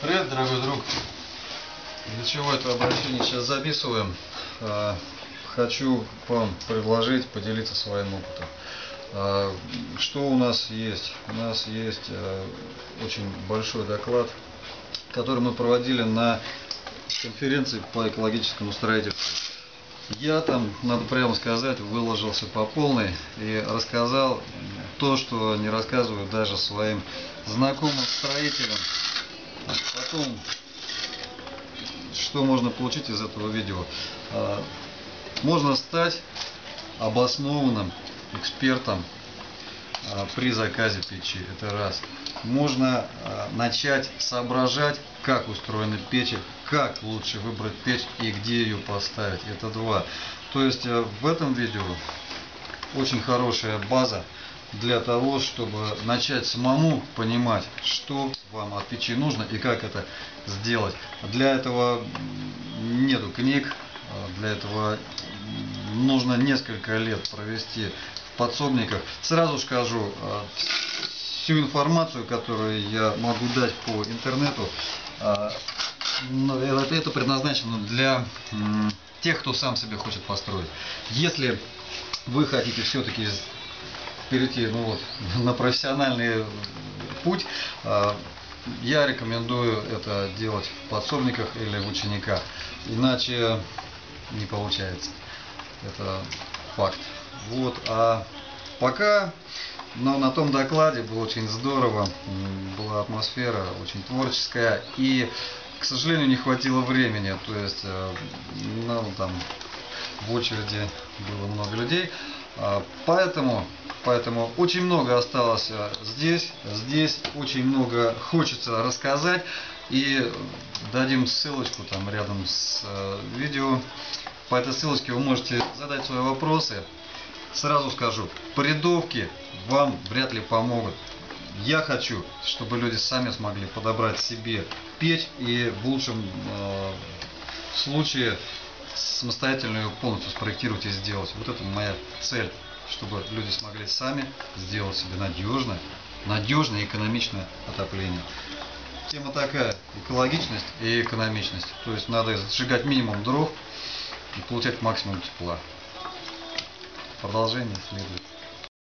Привет, дорогой друг. Для чего это обращение сейчас записываем? А, Хочу вам предложить поделиться своим опытом. А, Что у нас есть? У нас есть а, очень большой доклад, который мы проводили на конференции по экологическому строительству. Я там, надо прямо сказать, выложился по полной и рассказал то, что не рассказываю даже своим знакомым строителям. Потом, что можно получить из этого видео? А, Можно стать обоснованным экспертом а, при заказе печи. Это раз. Можно а, начать соображать, как устроены печи, как лучше выбрать печь и где ее поставить. Это два. То есть э, в этом видео очень хорошая база для того, чтобы начать самому понимать, что вам от печи нужно и как это сделать. Для этого нету книг, для этого нужно несколько лет провести в подсобниках. Сразу скажу, а, всю информацию, которую я могу дать по интернету, ну, это, предназначено для тех, кто сам себе хочет построить. Если вы хотите все-таки перейти ну вот, на профессиональный путь, а, я рекомендую это делать в подсобниках или в учениках. Иначе не получается. Это факт. Вот. А пока но на том докладе было очень здорово, была атмосфера очень творческая и, к сожалению, не хватило времени, то есть, э, ну, там, в очереди было много людей, А, поэтому, поэтому очень много осталось э, здесь, здесь очень много хочется рассказать и дадим ссылочку там рядом с э, видео, по этой ссылочке вы можете задать свои вопросы, Сразу скажу, порядовки вам вряд ли помогут. Я хочу, чтобы люди сами смогли подобрать себе печь и в лучшем э, случае самостоятельно ее полностью спроектировать и сделать. Вот это моя цель, чтобы люди смогли сами сделать себе надежное, надежное и экономичное отопление. Тема такая, экологичность и экономичность. То есть надо сжигать минимум дров и получать максимум тепла. Продолжение следует.